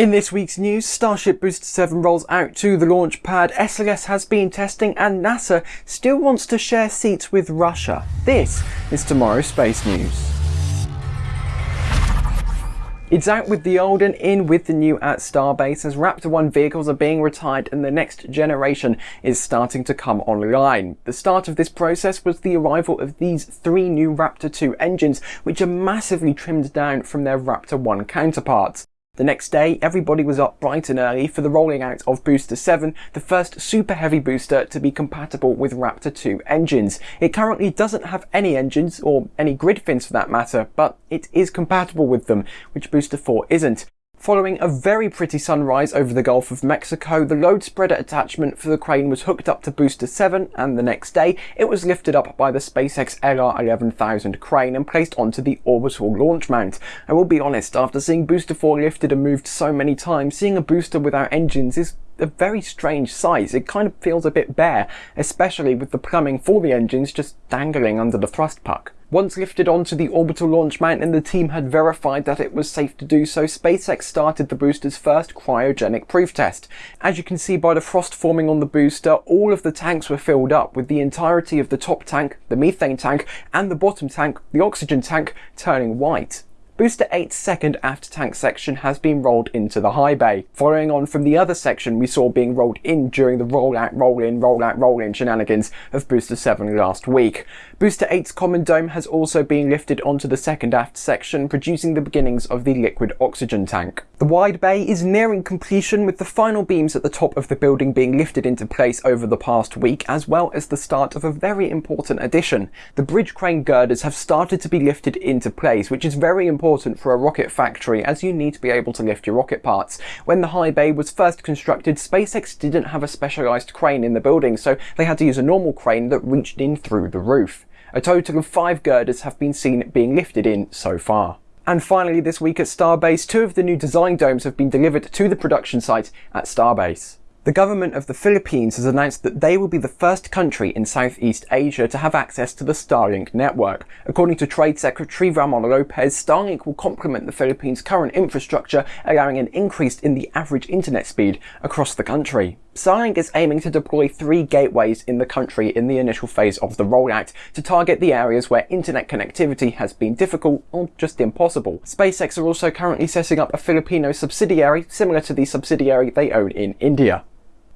In this week's news, Starship Booster 7 rolls out to the launch pad, SLS has been testing, and NASA still wants to share seats with Russia. This is tomorrow's space news. It's out with the old and in with the new at Starbase as Raptor 1 vehicles are being retired and the next generation is starting to come online. The start of this process was the arrival of these three new Raptor 2 engines which are massively trimmed down from their Raptor 1 counterparts. The next day, everybody was up bright and early for the rolling out of Booster 7, the first super heavy booster to be compatible with Raptor 2 engines. It currently doesn't have any engines, or any grid fins for that matter, but it is compatible with them, which Booster 4 isn't. Following a very pretty sunrise over the Gulf of Mexico, the load spreader attachment for the crane was hooked up to Booster 7 and the next day it was lifted up by the SpaceX LR11000 crane and placed onto the orbital launch mount. I will be honest, after seeing Booster 4 lifted and moved so many times, seeing a booster without engines is a very strange size. It kind of feels a bit bare, especially with the plumbing for the engines just dangling under the thrust puck. Once lifted onto the orbital launch mount and the team had verified that it was safe to do so, SpaceX started the booster's first cryogenic proof test. As you can see by the frost forming on the booster, all of the tanks were filled up with the entirety of the top tank, the methane tank, and the bottom tank, the oxygen tank, turning white. Booster 8's second aft tank section has been rolled into the high bay. Following on from the other section we saw being rolled in during the roll out, roll in, roll out, roll in shenanigans of Booster 7 last week. Booster 8's common dome has also been lifted onto the second aft section, producing the beginnings of the liquid oxygen tank. The wide bay is nearing completion with the final beams at the top of the building being lifted into place over the past week, as well as the start of a very important addition. The bridge crane girders have started to be lifted into place, which is very important important for a rocket factory as you need to be able to lift your rocket parts. When the high bay was first constructed, SpaceX didn't have a specialised crane in the building, so they had to use a normal crane that reached in through the roof. A total of five girders have been seen being lifted in so far. And finally this week at Starbase, two of the new design domes have been delivered to the production site at Starbase. The government of the Philippines has announced that they will be the first country in Southeast Asia to have access to the Starlink network. According to Trade Secretary Ramon Lopez, Starlink will complement the Philippines' current infrastructure, allowing an increase in the average internet speed across the country. Starlink is aiming to deploy three gateways in the country in the initial phase of the rollout to target the areas where internet connectivity has been difficult or just impossible. SpaceX are also currently setting up a Filipino subsidiary similar to the subsidiary they own in India.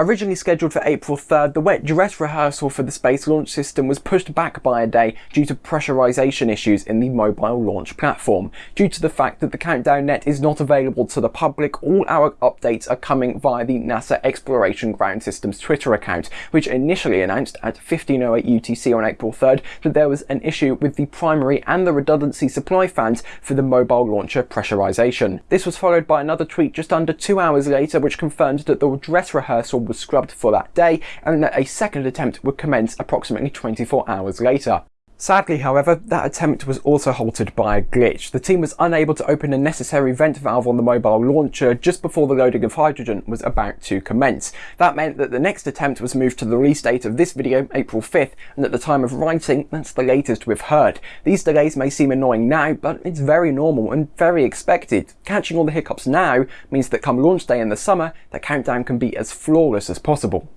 Originally scheduled for April 3rd, the wet dress rehearsal for the Space Launch System was pushed back by a day due to pressurization issues in the mobile launch platform. Due to the fact that the Countdown Net is not available to the public, all our updates are coming via the NASA Exploration Ground Systems Twitter account, which initially announced at 1508 UTC on April 3rd that there was an issue with the primary and the redundancy supply fans for the mobile launcher pressurization. This was followed by another tweet just under two hours later which confirmed that the dress rehearsal was scrubbed for that day and a second attempt would commence approximately 24 hours later. Sadly, however, that attempt was also halted by a glitch. The team was unable to open a necessary vent valve on the mobile launcher just before the loading of hydrogen was about to commence. That meant that the next attempt was moved to the release date of this video, April 5th, and at the time of writing, that's the latest we've heard. These delays may seem annoying now, but it's very normal and very expected. Catching all the hiccups now means that come launch day in the summer, the countdown can be as flawless as possible.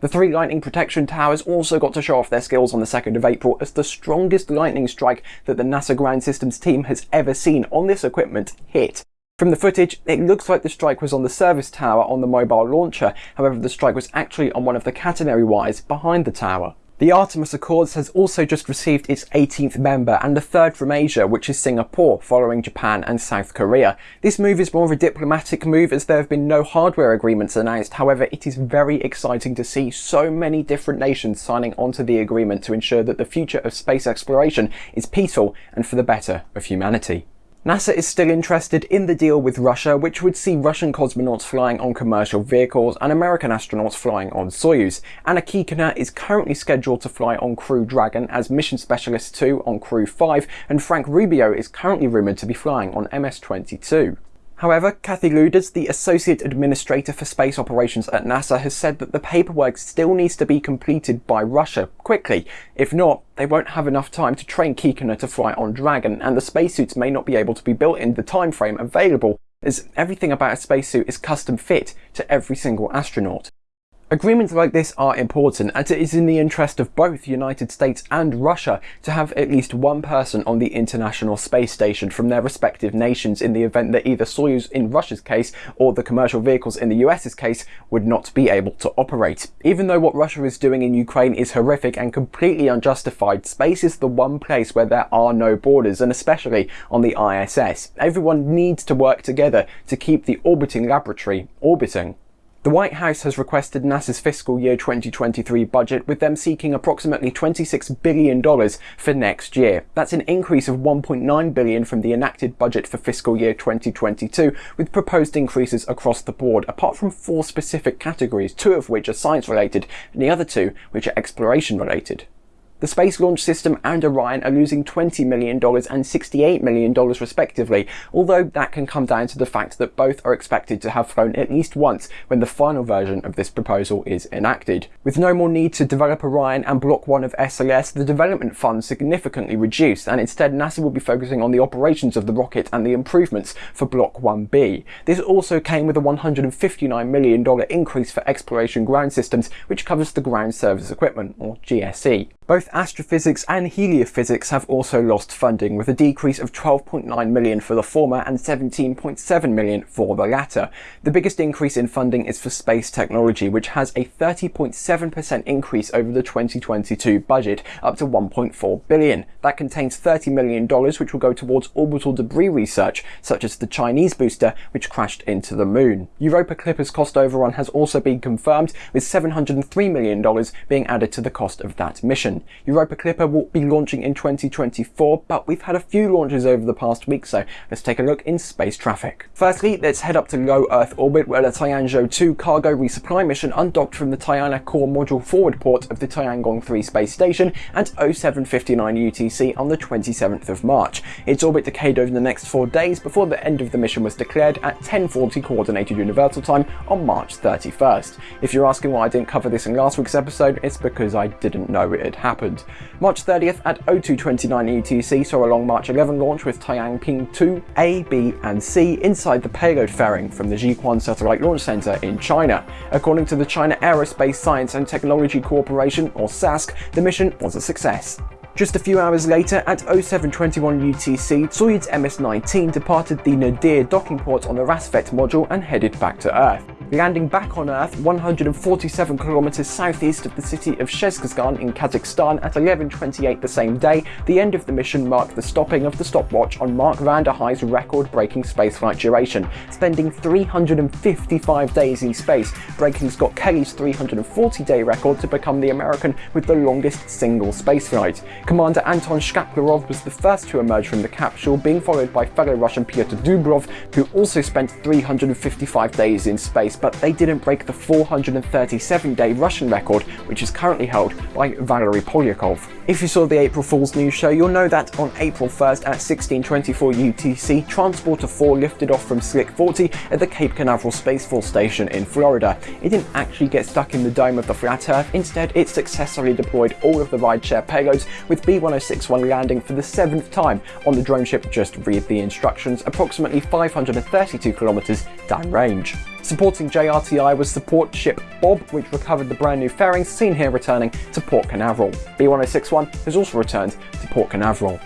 The three lightning protection towers also got to show off their skills on the 2nd of April as the strongest lightning strike that the NASA Ground Systems team has ever seen on this equipment hit. From the footage, it looks like the strike was on the service tower on the mobile launcher, however the strike was actually on one of the catenary wires behind the tower. The Artemis Accords has also just received its 18th member and the third from Asia, which is Singapore, following Japan and South Korea. This move is more of a diplomatic move as there have been no hardware agreements announced, however it is very exciting to see so many different nations signing onto the agreement to ensure that the future of space exploration is peaceful and for the better of humanity. NASA is still interested in the deal with Russia, which would see Russian cosmonauts flying on commercial vehicles and American astronauts flying on Soyuz. Anna Kikina is currently scheduled to fly on Crew Dragon as Mission Specialist 2 on Crew 5, and Frank Rubio is currently rumoured to be flying on MS-22. However, Kathy Lueders, the Associate Administrator for Space Operations at NASA, has said that the paperwork still needs to be completed by Russia quickly. If not, they won't have enough time to train Kikina to fly on Dragon, and the spacesuits may not be able to be built in the time frame available as everything about a spacesuit is custom fit to every single astronaut. Agreements like this are important as it is in the interest of both the United States and Russia to have at least one person on the International Space Station from their respective nations in the event that either Soyuz in Russia's case or the commercial vehicles in the US's case would not be able to operate. Even though what Russia is doing in Ukraine is horrific and completely unjustified, space is the one place where there are no borders and especially on the ISS. Everyone needs to work together to keep the orbiting laboratory orbiting. The White House has requested NASA's fiscal year 2023 budget, with them seeking approximately $26 billion for next year. That's an increase of 1.9 billion from the enacted budget for fiscal year 2022, with proposed increases across the board, apart from four specific categories, two of which are science related, and the other two which are exploration related. The Space Launch System and Orion are losing $20 million and $68 million respectively, although that can come down to the fact that both are expected to have flown at least once when the final version of this proposal is enacted. With no more need to develop Orion and Block 1 of SLS, the development funds significantly reduced, and instead NASA will be focusing on the operations of the rocket and the improvements for Block 1B. This also came with a $159 million increase for Exploration Ground Systems, which covers the Ground Service Equipment, or GSE. Both astrophysics and heliophysics have also lost funding, with a decrease of 12.9 million for the former and 17.7 million for the latter. The biggest increase in funding is for space technology, which has a 30.7% increase over the 2022 budget, up to 1.4 billion. That contains $30 million, which will go towards orbital debris research, such as the Chinese booster, which crashed into the moon. Europa Clipper's cost overrun has also been confirmed, with $703 million being added to the cost of that mission. Europa Clipper will be launching in 2024, but we've had a few launches over the past week, so let's take a look in space traffic. Firstly, let's head up to low Earth orbit where the Tianzhou 2 cargo resupply mission undocked from the Tianhe core module forward port of the Tiangong 3 space station at 0759 UTC on the 27th of March. Its orbit decayed over the next four days before the end of the mission was declared at 1040 coordinated universal time on March 31st. If you're asking why I didn't cover this in last week's episode, it's because I didn't know it had happened happened. March 30th at 0229 UTC saw a Long March 11 launch with Tianping 2 A, B and C inside the payload fairing from the Jiuquan Satellite Launch Center in China. According to the China Aerospace Science and Technology Corporation, or CASC, the mission was a success. Just a few hours later, at 0721 UTC, Soyuz MS-19 departed the Nadir docking port on the Rassvet module and headed back to Earth landing back on Earth 147 kilometers southeast of the city of Zhezkazgan in Kazakhstan at 11.28 the same day, the end of the mission marked the stopping of the stopwatch on Mark Vande Hei's record-breaking spaceflight duration, spending 355 days in space, breaking Scott Kelly's 340-day record to become the American with the longest single spaceflight. Commander Anton Shkaplerov was the first to emerge from the capsule, being followed by fellow Russian Pyotr Dubrov, who also spent 355 days in space but they didn't break the 437-day Russian record, which is currently held by Valery Polyakov. If you saw the April Fool's News show, you'll know that on April 1st at 1624 UTC, Transporter 4 lifted off from Slick 40 at the Cape Canaveral Space Force Station in Florida. It didn't actually get stuck in the dome of the flat Earth, instead it successfully deployed all of the rideshare payloads, with B-1061 landing for the seventh time on the drone ship just read the instructions, approximately 532 kilometers downrange. Supporting JRTI was support ship Bob, which recovered the brand new fairings seen here returning to Port Canaveral. B1061 has also returned to Port Canaveral.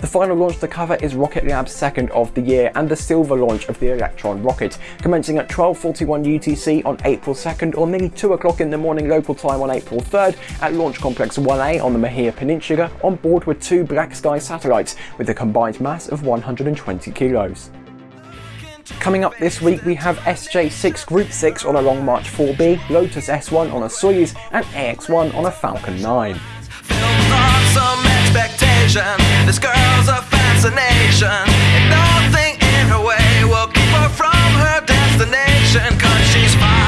The final launch to cover is Rocket Lab's second of the year and the silver launch of the Electron rocket, commencing at 12.41 UTC on April 2nd or nearly 2 o'clock in the morning local time on April 3rd at Launch Complex 1A on the Mahia Peninsula on board with two BlackSky satellites with a combined mass of 120 kilos. Coming up this week we have SJ6 Group 6 on a Long March 4B, Lotus S1 on a Soyuz and AX1 on a Falcon 9. This girl's a fascination, and nothing in her way will keep her from her destination, cause she's fine.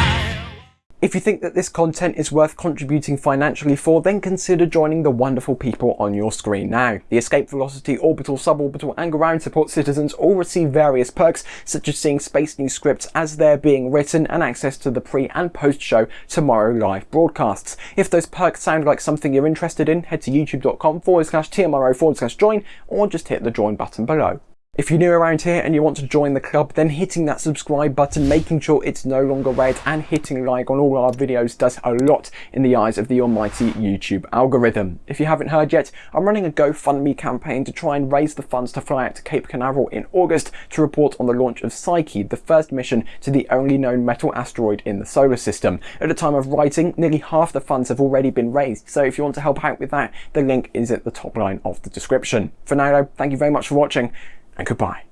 If you think that this content is worth contributing financially for, then consider joining the wonderful people on your screen now. The Escape Velocity, Orbital, Suborbital and Ground Support citizens all receive various perks, such as seeing Space News scripts as they're being written and access to the pre and post show tomorrow live broadcasts. If those perks sound like something you're interested in, head to youtube.com forward slash TMRO forward slash join or just hit the join button below. If you're new around here and you want to join the club, then hitting that subscribe button, making sure it's no longer red and hitting like on all our videos does a lot in the eyes of the almighty YouTube algorithm. If you haven't heard yet, I'm running a GoFundMe campaign to try and raise the funds to fly out to Cape Canaveral in August to report on the launch of Psyche, the first mission to the only known metal asteroid in the solar system. At the time of writing, nearly half the funds have already been raised, so if you want to help out with that, the link is at the top line of the description. For now though, thank you very much for watching and goodbye.